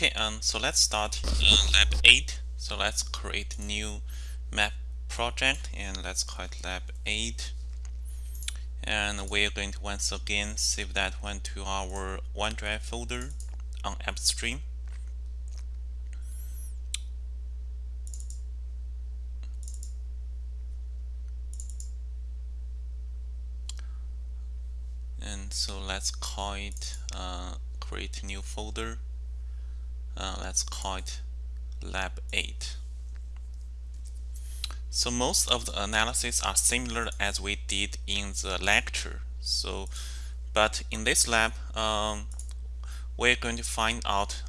Okay, um, so let's start uh, lab 8. So let's create new map project and let's call it lab 8. And we're going to once again save that one to our OneDrive folder on AppStream. And so let's call it uh, create new folder uh, let's call it lab 8 so most of the analysis are similar as we did in the lecture. So but in this lab um, we're going to find out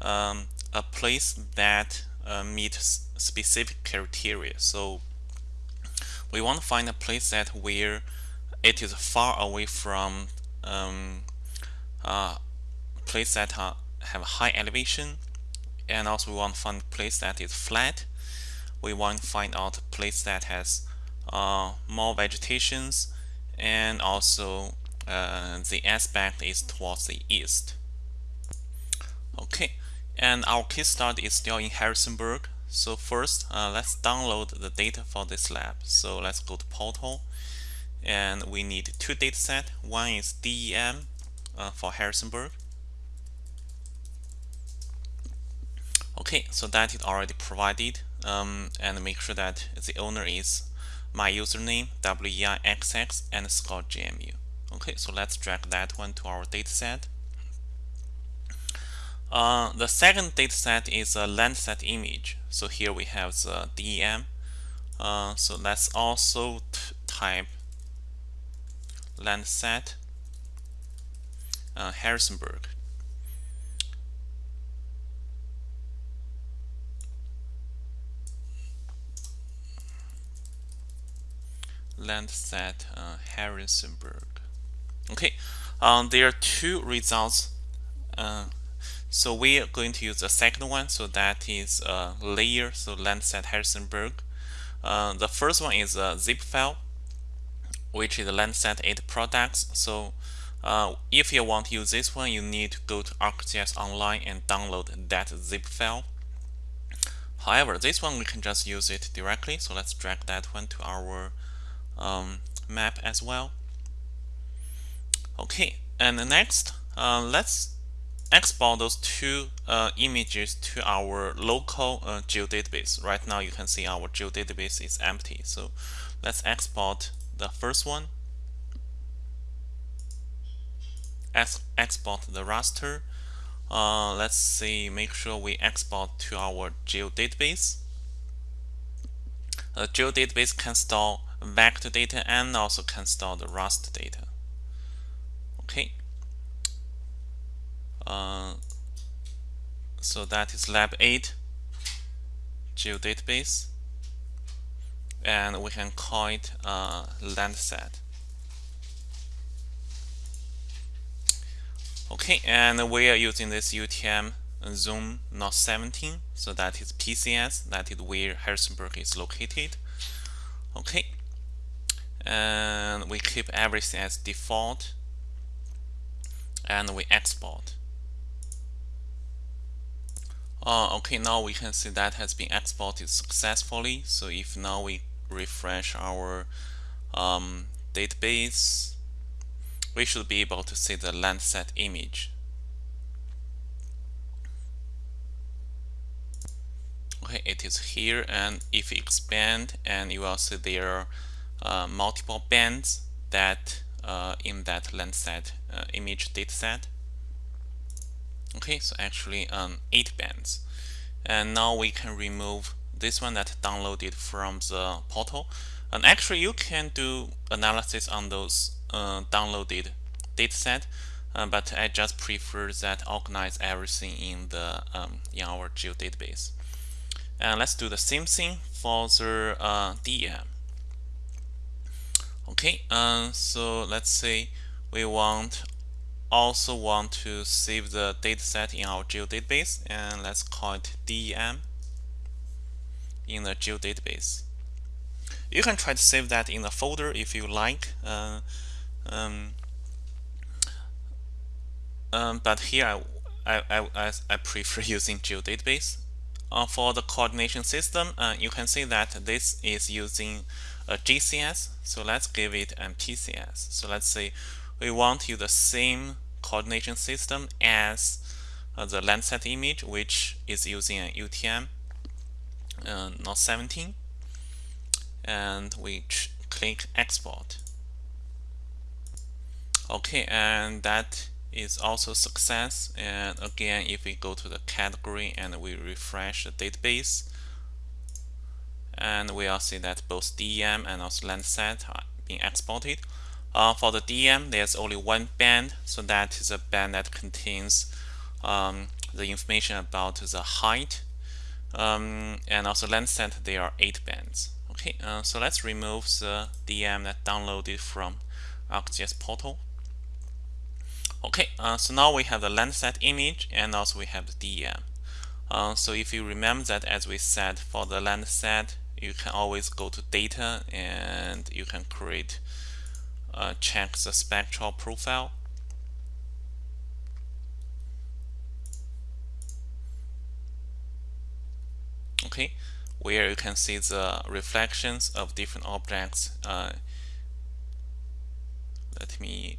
um, a place that uh, meets specific criteria. So we want to find a place that where it is far away from um, uh, place that are have high elevation and also we want to find place that is flat. We want to find out a place that has uh, more vegetations and also uh, the aspect is towards the east. Okay and our case study is still in Harrisonburg. So first uh, let's download the data for this lab. So let's go to portal and we need two datasets one is DEM uh, for Harrisonburg Okay, so that is already provided um, and make sure that the owner is my username WEIXX and Scott GMU. Okay, so let's drag that one to our dataset. Uh, the second dataset is a Landsat image. So here we have the DEM. Uh, so let's also type Landsat uh, Harrisonburg. Landsat uh, Harrisonburg. Okay, um, there are two results. Uh, so we are going to use the second one. So that is a layer. So Landsat Harrisonburg. Uh, the first one is a zip file, which is Landsat 8 products. So uh, if you want to use this one, you need to go to ArcGIS Online and download that zip file. However, this one we can just use it directly. So let's drag that one to our um, map as well. Okay, and next, uh, let's export those two uh, images to our local uh, geodatabase. Right now, you can see our geodatabase is empty. So let's export the first one. Ex export the raster. Uh, let's see, make sure we export to our geodatabase. A geodatabase can store vector data and also can store the raster data. Okay. Uh, so that is lab 8 geodatabase and we can call it uh, Landsat. Okay, and we are using this UTM Zone North 17, so that is PCS, that is where Harrisonburg is located. Okay, and we keep everything as default and we export. Uh, okay now we can see that has been exported successfully. So if now we refresh our um, database we should be able to see the Landsat image. Okay it is here and if you expand and you will see there uh, multiple bands that uh, in that Landsat uh, image dataset. Okay, so actually um, eight bands. And now we can remove this one that downloaded from the portal. And actually you can do analysis on those uh, downloaded dataset, uh, but I just prefer that organize everything in the um, in our geodatabase. And let's do the same thing for the uh, DEM. Okay, uh, so let's say we want also want to save the dataset in our geodatabase and let's call it DEM in the geodatabase. You can try to save that in a folder if you like. Uh, um, um, but here I, I, I prefer using geodatabase. Uh, for the coordination system, uh, you can see that this is using a GCS. So let's give it an PCS. So let's say we want to use the same coordination system as uh, the Landsat image, which is using an UTM uh, Note 17. And we click export. Okay, and that is also success. And again, if we go to the category and we refresh the database, and we will see that both DEM and also Landsat are being exported. Uh, for the DEM, there's only one band, so that is a band that contains um, the information about the height. Um, and also Landsat, there are eight bands. Okay, uh, so let's remove the DEM that downloaded from ArcGIS portal. Okay, uh, so now we have the Landsat image and also we have the DEM. Uh, so if you remember that as we said for the Landsat, you can always go to data and you can create uh, check the spectral profile. Okay, where you can see the reflections of different objects. Uh, let me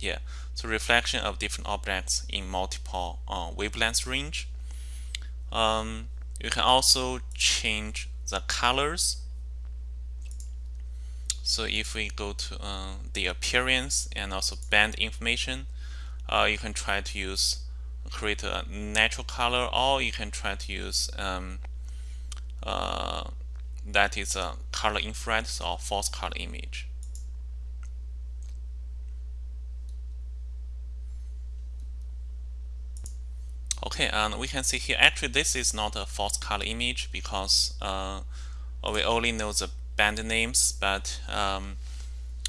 yeah so reflection of different objects in multiple uh, wavelength range um, you can also change the colors. So if we go to uh, the appearance and also band information uh, you can try to use create a natural color or you can try to use um, uh, that is a color infrared or false color image Okay, and we can see here, actually this is not a false color image because uh, we only know the band names, but um,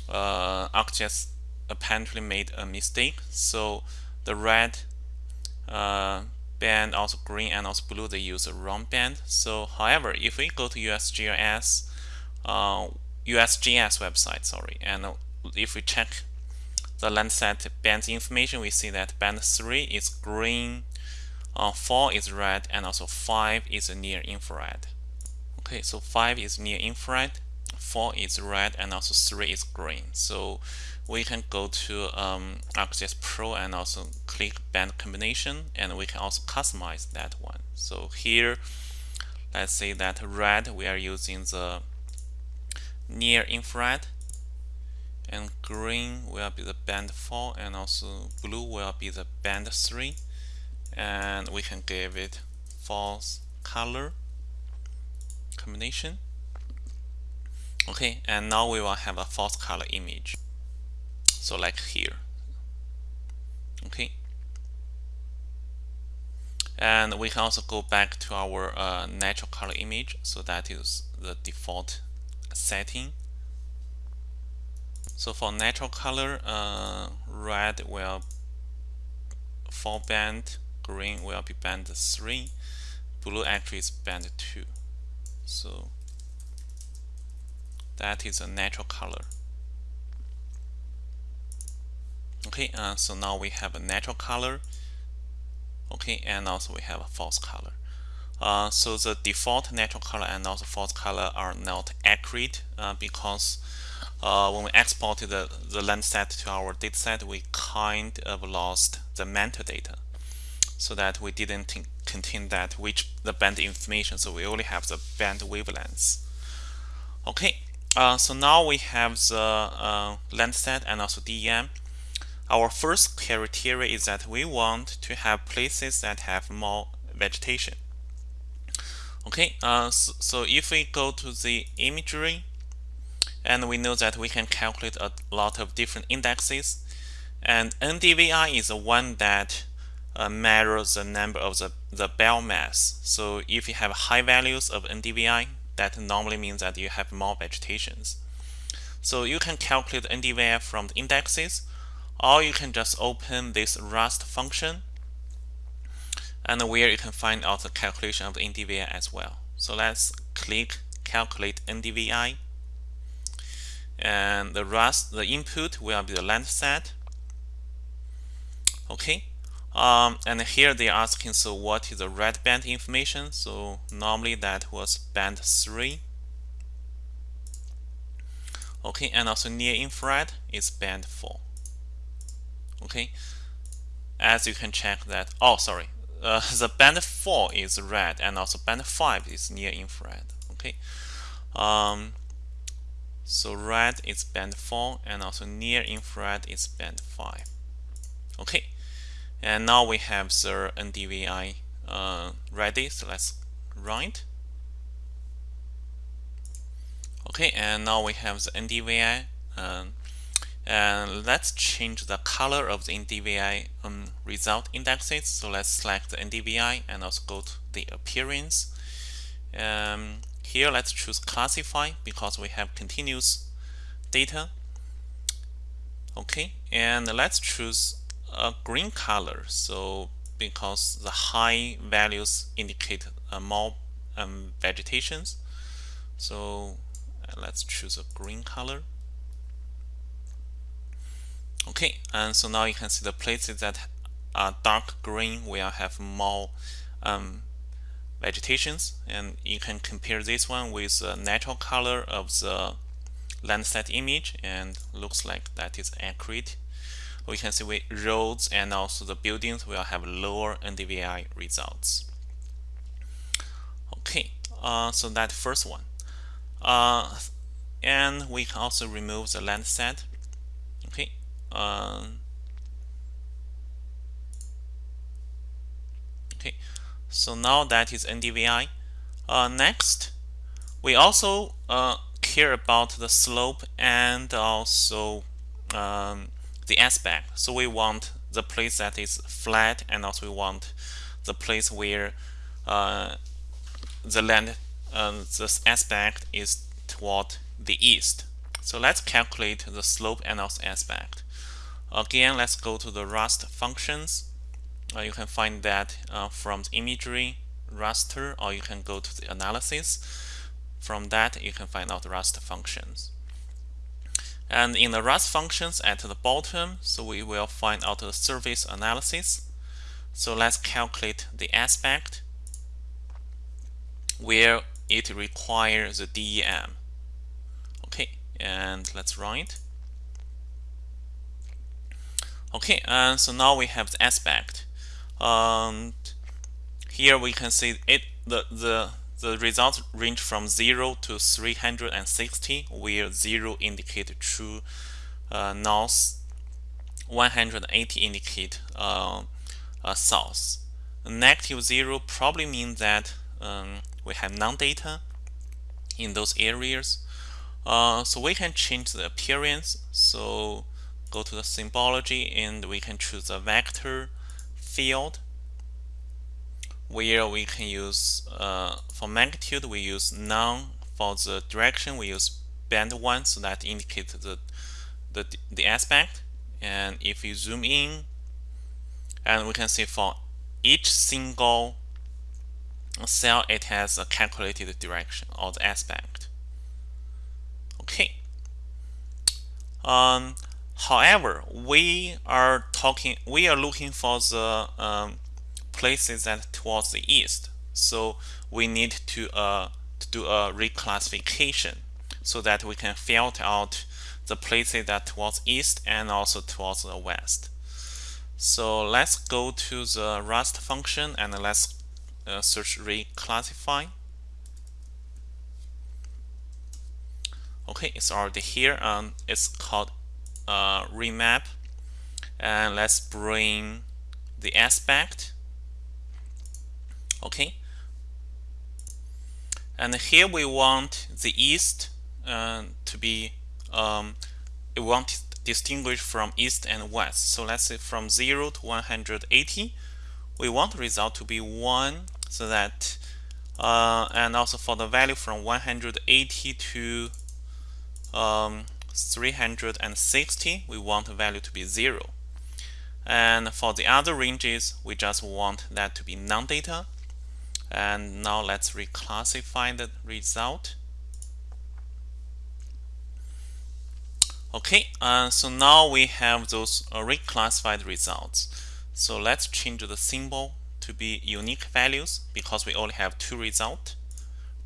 uh, ArcGIS apparently made a mistake. So the red uh, band, also green and also blue, they use a wrong band. So however, if we go to USGS, uh, USGS website, sorry, and if we check the Landsat band information, we see that band 3 is green, uh, 4 is red and also 5 is near infrared. Okay, so 5 is near infrared, 4 is red and also 3 is green. So we can go to um, Pro and also click band combination and we can also customize that one. So here, let's say that red we are using the near infrared and green will be the band 4 and also blue will be the band 3 and we can give it false color combination. Okay and now we will have a false color image. So like here. Okay. And we can also go back to our uh, natural color image. So that is the default setting. So for natural color uh, red will fall band green will be band 3 blue actually is band 2 so that is a natural color. Okay uh, so now we have a natural color. Okay and also we have a false color. Uh, so the default natural color and also false color are not accurate uh, because uh, when we exported the, the Landsat to our dataset, we kind of lost the metadata so that we didn't contain that which the band information so we only have the band wavelengths. Okay uh, so now we have the uh, Landsat and also DEM our first criteria is that we want to have places that have more vegetation. Okay uh, so, so if we go to the imagery and we know that we can calculate a lot of different indexes and NDVI is the one that uh, measures the number of the, the biomass. So if you have high values of NDVI, that normally means that you have more vegetations. So you can calculate NDVI from the indexes, or you can just open this raster function, and where you can find out the calculation of the NDVI as well. So let's click calculate NDVI, and the raster, the input will be the Landsat. Okay, Um, and here they're asking, so what is the red band information? So normally that was band 3. Okay, and also near infrared is band 4. Okay, as you can check that, oh, sorry, uh, the band 4 is red and also band 5 is near infrared. Okay, um, so red is band 4 and also near infrared is band 5. Okay, and now we have the NDVI uh, ready, so let's run it. Okay, and now we have the NDVI. Um, and let's change the color of the NDVI um, result indexes. So let's select the NDVI and also go to the appearance. Um, here, let's choose classify because we have continuous data. Okay, and let's choose a green color. So because the high values indicate uh, more um, vegetations. So uh, let's choose a green color. Okay, and so now you can see the places that are dark green will have more um, vegetations and you can compare this one with the natural color of the Landsat image and looks like that is accurate we can see with roads and also the buildings will have lower NDVI results. Okay, uh, so that first one. Uh, and we can also remove the Landsat. Okay. Uh, okay. So now that is NDVI. Uh, next, we also uh, care about the slope and also um, the aspect. So we want the place that is flat and also we want the place where uh, the land, uh, this aspect is toward the east. So let's calculate the slope and also aspect. Again, let's go to the raster functions. Uh, you can find that uh, from the imagery raster or you can go to the analysis. From that, you can find out raster functions. And in the raster functions at the bottom, so we will find out the surface analysis. So let's calculate the aspect where it requires the DEM. Okay, and let's run it. Okay, and so now we have the aspect. Um, here we can see it the the the results range from 0 to 360, where 0 indicate true uh, north, 180 indicate uh, uh, south. Negative 0 probably means that um, we have non-data in those areas. Uh, so we can change the appearance. So go to the symbology and we can choose a vector field where we can use uh, for magnitude we use none. For the direction we use band 1 so that indicates the, the the aspect. And if you zoom in and we can see for each single cell it has a calculated direction or the aspect. Okay. Um, however we are talking we are looking for the um, places that towards the east. So we need to, uh, to do a reclassification so that we can filter out the places that towards east and also towards the west. So let's go to the raster function and let's uh, search reclassify. Okay, it's already here. Um, it's called uh, remap. And let's bring the aspect okay? And here we want the east uh, to be um, we want to distinguish from east and west. So let's say from 0 to 180 we want the result to be 1 so that uh, and also for the value from 180 to um, 360 we want the value to be 0 and for the other ranges we just want that to be non-data and now let's reclassify the result okay uh, so now we have those uh, reclassified results So let's change the symbol to be unique values because we only have two result,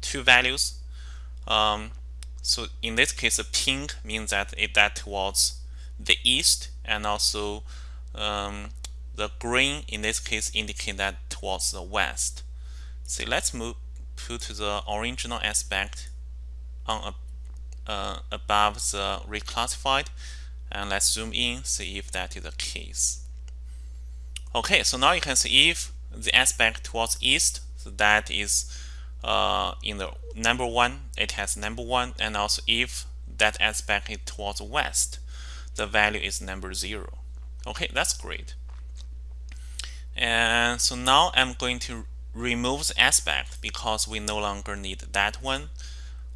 two values. Um, so in this case, the pink means that it, that was the east, and also um, the green in this case indicate that towards the west. So let's move put the original aspect on a, uh, above the reclassified and let's zoom in see if that is the case. Okay so now you can see if the aspect towards east so that is uh, in the number one it has number one and also if that aspect is towards west the value is number zero. Okay that's great. And so now I'm going to remove the aspect because we no longer need that one.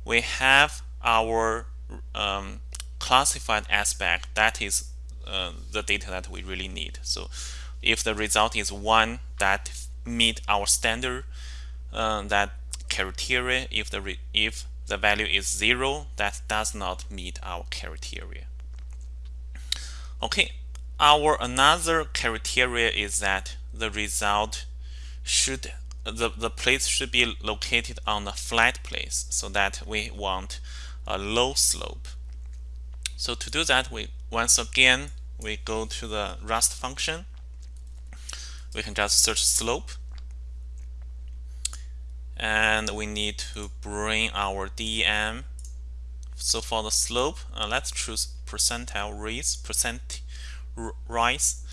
We have our um, classified aspect that is uh, the data that we really need. So if the result is one that meet our standard uh, that criteria if the if the value is zero that does not meet our criteria. Okay our another criteria is that the result should the, the place should be located on a flat place so that we want a low slope. So to do that we once again we go to the raster function. We can just search slope. And we need to bring our DEM so for the slope uh, let's choose percentile raise percent rise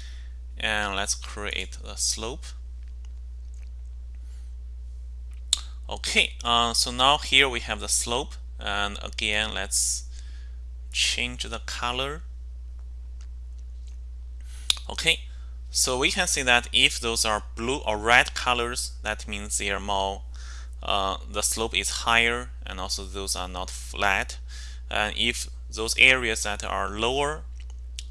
and let's create the slope okay uh, so now here we have the slope and again let's change the color. Okay so we can see that if those are blue or red colors that means they are more uh, the slope is higher and also those are not flat. And if those areas that are lower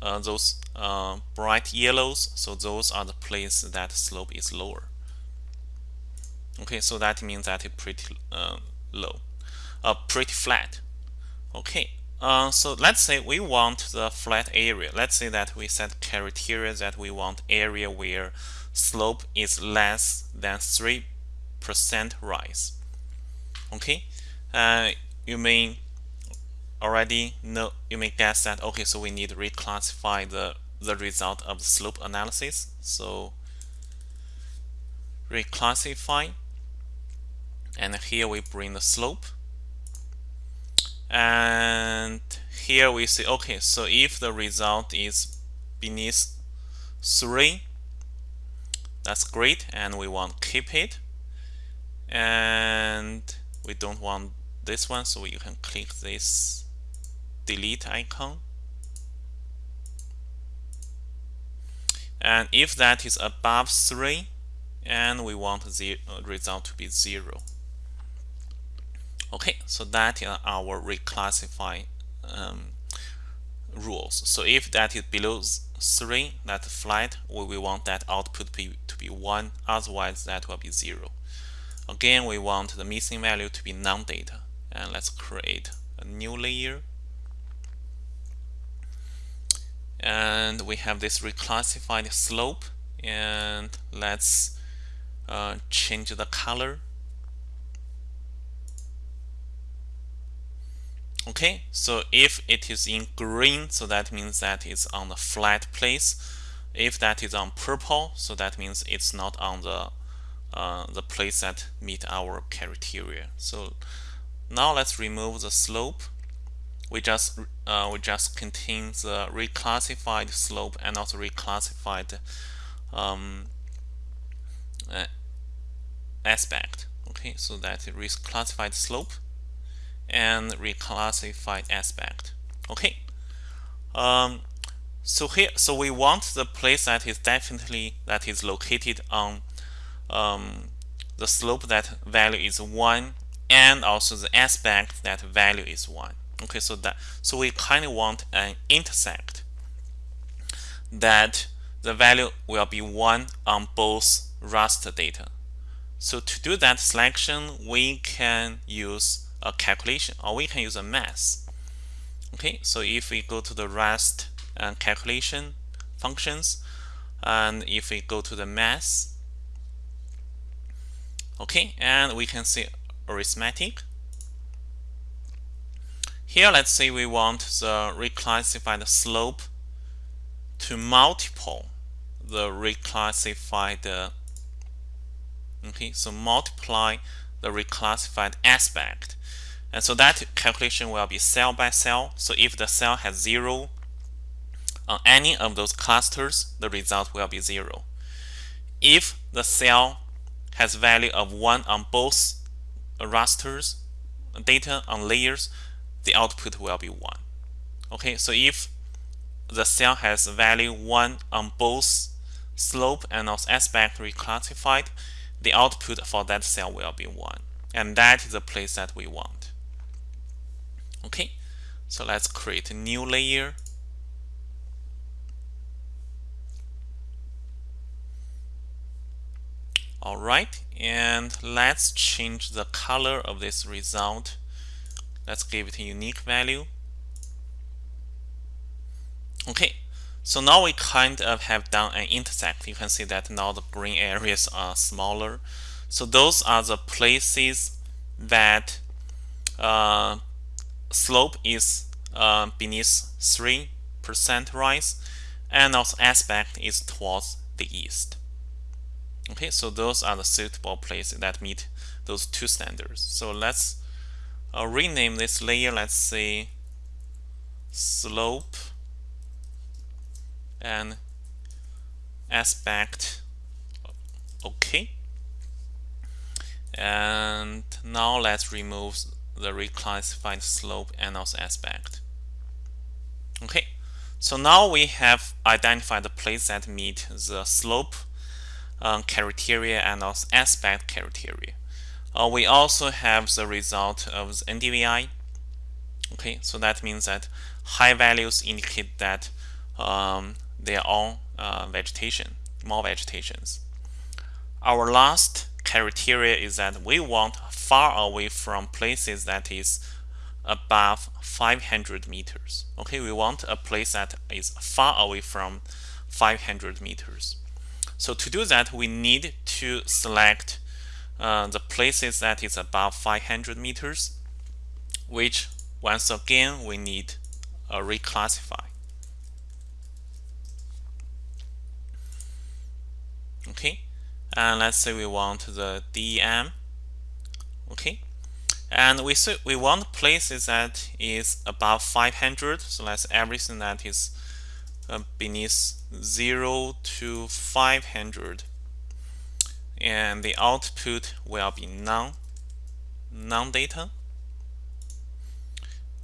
uh, those uh, bright yellows so those are the places that slope is lower okay so that means that it's pretty uh, low uh, pretty flat. Okay uh, so let's say we want the flat area. Let's say that we set criteria that we want area where slope is less than 3% rise. Okay uh, you may already know you may guess that okay so we need to reclassify the the result of the slope analysis. So reclassify and here we bring the slope. And here we see okay so if the result is beneath 3 that's great and we want keep it. And we don't want this one so you can click this delete icon. And if that is above 3 and we want the result to be 0 Okay, so that is our reclassify um, rules. So if that is below 3, that flat, we, we want that output be, to be 1, otherwise that will be 0. Again, we want the missing value to be non-data. And let's create a new layer. And we have this reclassified slope. And let's uh, change the color okay so if it is in green so that means that it's on the flat place. If that is on purple so that means it's not on the uh, the place that meet our criteria. So now let's remove the slope. We just uh, we just contain the reclassified slope and also reclassified um, uh, aspect. Okay so that reclassified slope and reclassified aspect. Okay. Um, so here, so we want the place that is definitely that is located on um, the slope that value is one, and also the aspect that value is one. Okay, so that so we kind of want an intersect that the value will be one on both raster data. So to do that selection, we can use a calculation or we can use a math okay so if we go to the raster uh, calculation functions and if we go to the math okay and we can see arithmetic. Here let's say we want the reclassified slope to multiple the reclassified uh, okay so multiply the reclassified aspect and so that calculation will be cell by cell. So if the cell has zero on any of those clusters the result will be zero. If the cell has value of 1 on both rasters data on layers the output will be 1 okay so if the cell has value 1 on both slope and also aspect reclassified the output for that cell will be 1 and that is the place that we want okay so let's create a new layer Alright, and let's change the color of this result. Let's give it a unique value. Okay, so now we kind of have done an intersect. You can see that now the green areas are smaller. So those are the places that uh, slope is uh, beneath 3% rise and also aspect is towards the east. Okay, so those are the suitable places that meet those two standards. So let's uh, rename this layer, let's say slope and aspect. Okay. And now let's remove the reclassified slope and also aspect. Okay, so now we have identified the place that meet the slope um, criteria and also aspect criteria. Uh, we also have the result of the NDVI. Okay, so that means that high values indicate that um, they are all uh, vegetation, more vegetations. Our last criteria is that we want far away from places that is above 500 meters. Okay, we want a place that is far away from 500 meters. So to do that, we need to select uh, the places that is above 500 meters, which once again we need a reclassify. Okay, and let's say we want the DEM. Okay, and we we want places that is above 500. So that's everything that is uh, beneath 0 to 500 and the output will be none none data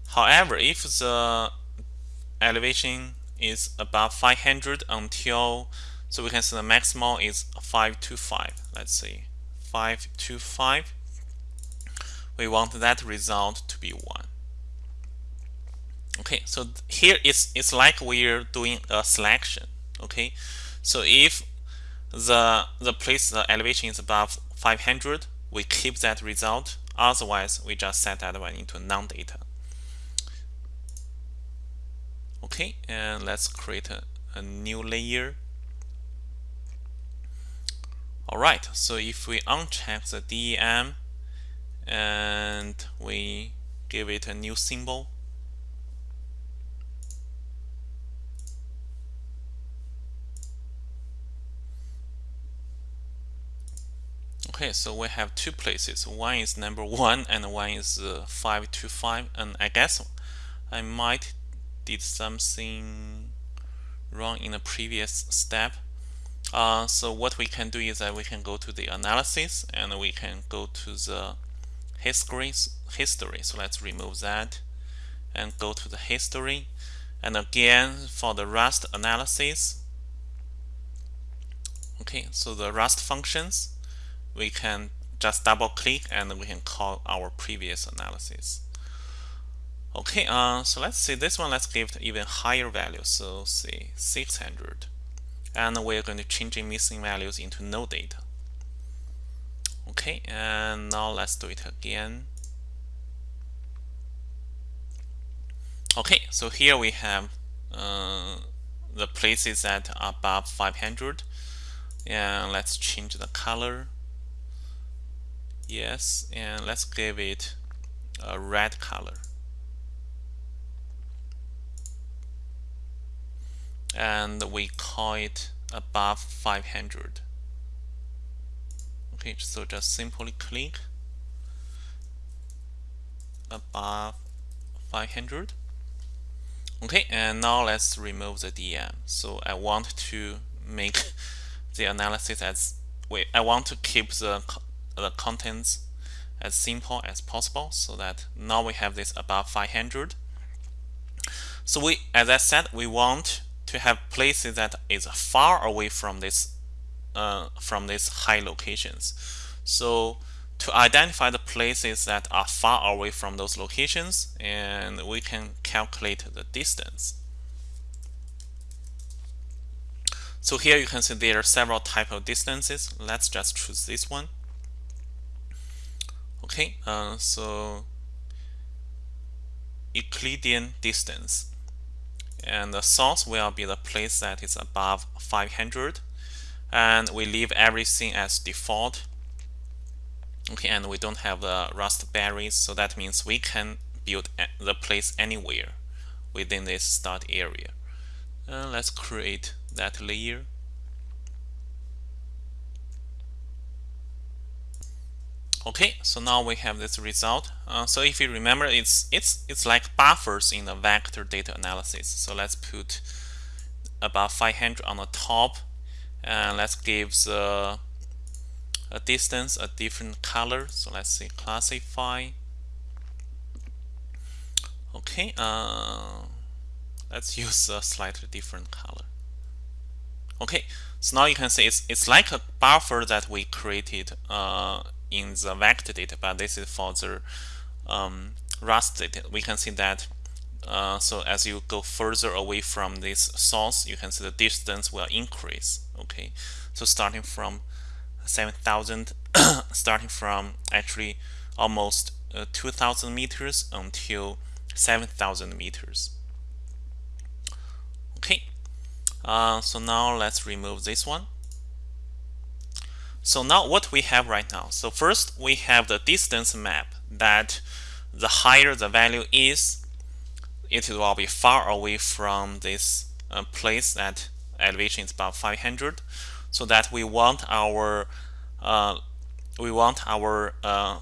however if the elevation is above 500 until so we can see the maximal is 525 let's see 525 we want that result to be 1 okay so here it's it's like we're doing a selection okay? So if the the place the elevation is above 500 we keep that result. Otherwise we just set that one into non-data. Okay and let's create a, a new layer. Alright so if we uncheck the DEM and we give it a new symbol Okay, so we have two places. One is number one and one is uh, 525 and I guess I might did something wrong in the previous step. Uh, so what we can do is that we can go to the analysis and we can go to the history. history. So let's remove that and go to the history. And again, for the raster analysis, okay, so the raster functions, we can just double click and we can call our previous analysis. Okay, uh, so let's see this one, let's give it even higher value. So say 600. And we're going to change missing values into no data. Okay, and now let's do it again. Okay, so here we have uh, the places that are above 500 and let's change the color. Yes and let's give it a red color. And we call it above 500 okay so just simply click above 500 okay and now let's remove the DEM so I want to make the analysis as wait I want to keep the the contents as simple as possible so that now we have this above 500 so we as I said we want to have places that is far away from this uh, from these high locations so to identify the places that are far away from those locations and we can calculate the distance. So here you can see there are several type of distances. Let's just choose this one. Okay, uh, so Euclidean distance. And the source will be the place that is above 500. And we leave everything as default. Okay and we don't have the rust berries so that means we can build the place anywhere within this start area. Uh, let's create that layer. Okay so now we have this result. Uh, so if you remember it's it's it's like buffers in the vector data analysis. So let's put about 500 on the top and let's give the a distance a different color. So let's say classify. Okay uh, let's use a slightly different color. Okay so now you can see it's, it's like a buffer that we created uh, in the vector data but this is for the um, raster data. We can see that uh, so as you go further away from this source you can see the distance will increase okay so starting from 7,000 starting from actually almost uh, 2,000 meters until 7,000 meters. Okay, uh, so now let's remove this one. So now what we have right now. So first we have the distance map that the higher the value is, it will be far away from this uh, place that elevation is about 500 so that we want our uh, we want our uh,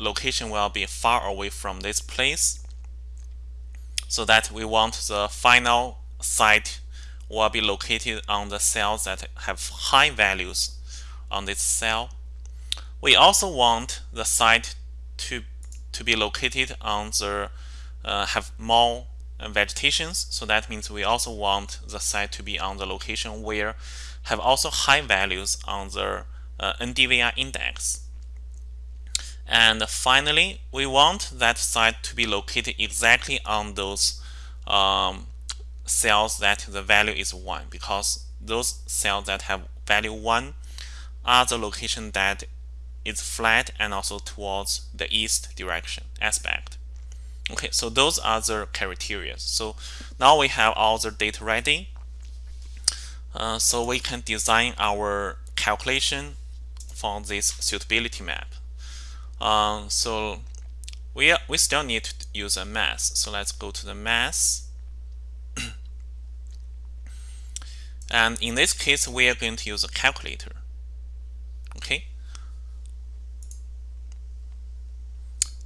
location will be far away from this place so that we want the final site will be located on the cells that have high values on this cell. We also want the site to to be located on the uh, have more vegetations so that means we also want the site to be on the location where have also high values on the uh, NDVI index. And finally, we want that site to be located exactly on those um, cells that the value is 1 because those cells that have value 1 are the location that is flat and also towards the east direction aspect. Okay, so those are the criteria. So now we have all the data ready. Uh, so we can design our calculation for this suitability map. Um, so we, we still need to use a math. So let's go to the math. and in this case, we are going to use a calculator. Okay.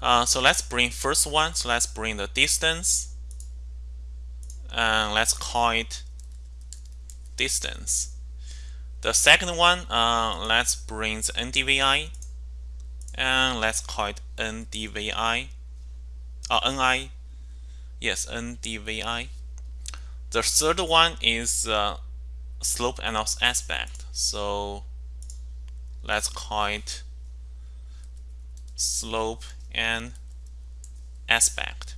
Uh, so let's bring first one. So let's bring the distance. And let's call it distance. The second one, uh, let's bring the NDVI and let's call it NDVI or uh, NI. Yes, NDVI. The third one is uh, slope and aspect. So let's call it slope and aspect.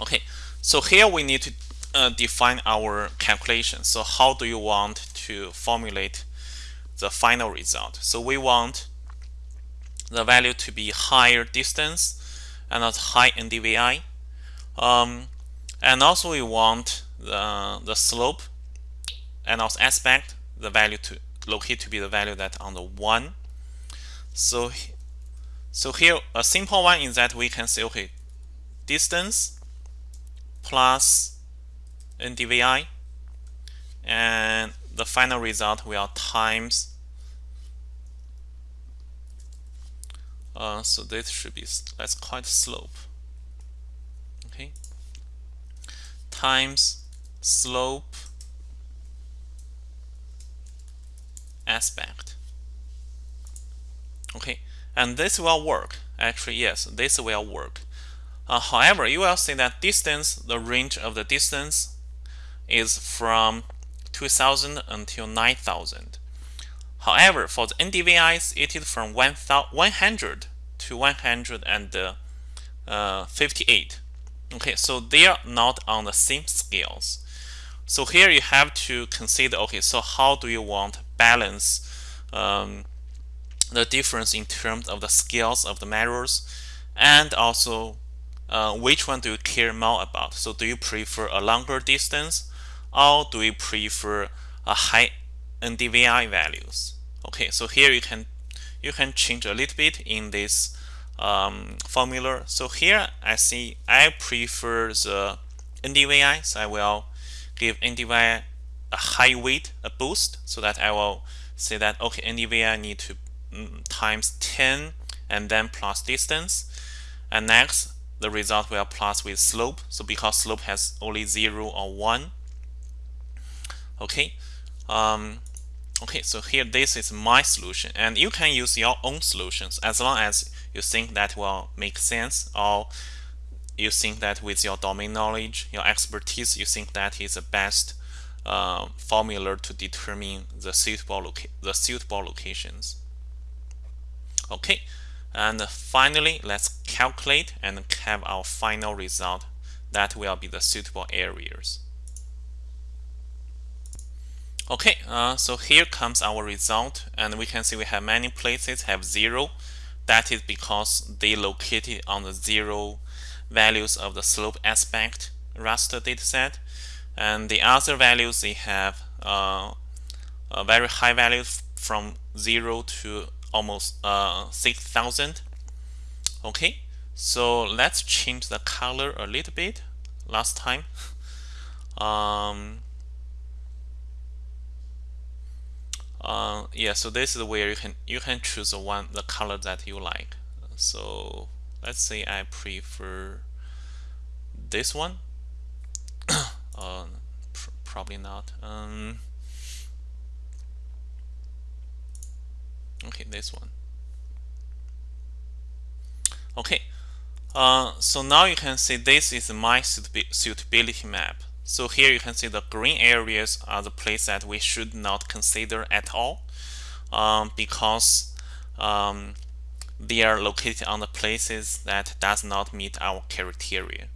Okay, so here we need to uh, define our calculation. So how do you want to formulate the final result? So we want the value to be higher distance and not high NDVI. Um, and also we want the, the slope and also aspect, the value to locate to be the value that on the 1. So, so here a simple one is that we can say, okay, distance plus ndvi and the final result will times uh, so this should be let's call it slope okay? Times slope aspect okay and this will work. Actually yes this will work. Uh, however you will see that distance the range of the distance is from 2000 until 9000 however for the NDVIs it is from 100 to 158 uh, okay so they are not on the same scales. So here you have to consider okay so how do you want balance um, the difference in terms of the scales of the measures and also uh, which one do you care more about? So do you prefer a longer distance or do you prefer a high NDVI values? Okay so here you can you can change a little bit in this um, formula. So here I see I prefer the NDVI so I will give NDVI a high weight a boost so that I will say that okay NDVI need to times 10 and then plus distance. And next the result will plus with slope. So because slope has only 0 or 1 okay um, okay so here this is my solution. And you can use your own solutions as long as you think that will make sense or you think that with your domain knowledge your expertise you think that is the best uh, formula to determine the suitable the suitable locations okay and finally let's calculate and have our final result that will be the suitable areas Okay, uh, so here comes our result, and we can see we have many places have zero. That is because they located on the zero values of the slope aspect raster dataset, and the other values they have uh, a very high values from zero to almost uh, 6,000. Okay, so let's change the color a little bit. Last time. Um, uh, yeah so this is where you can you can choose the one the color that you like so let's say I prefer this one uh, pr probably not um, okay this one okay uh, so now you can see this is my suitability map so here you can see the green areas are the places that we should not consider at all um, because um, they are located on the places that does not meet our criteria.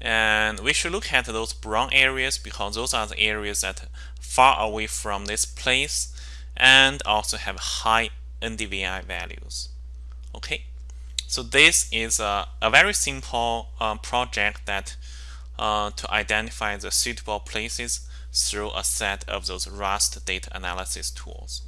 And we should look at those brown areas because those are the areas that far away from this place and also have high NDVI values. Okay, so this is a, a very simple uh, project that uh, to identify the suitable places through a set of those raster data analysis tools.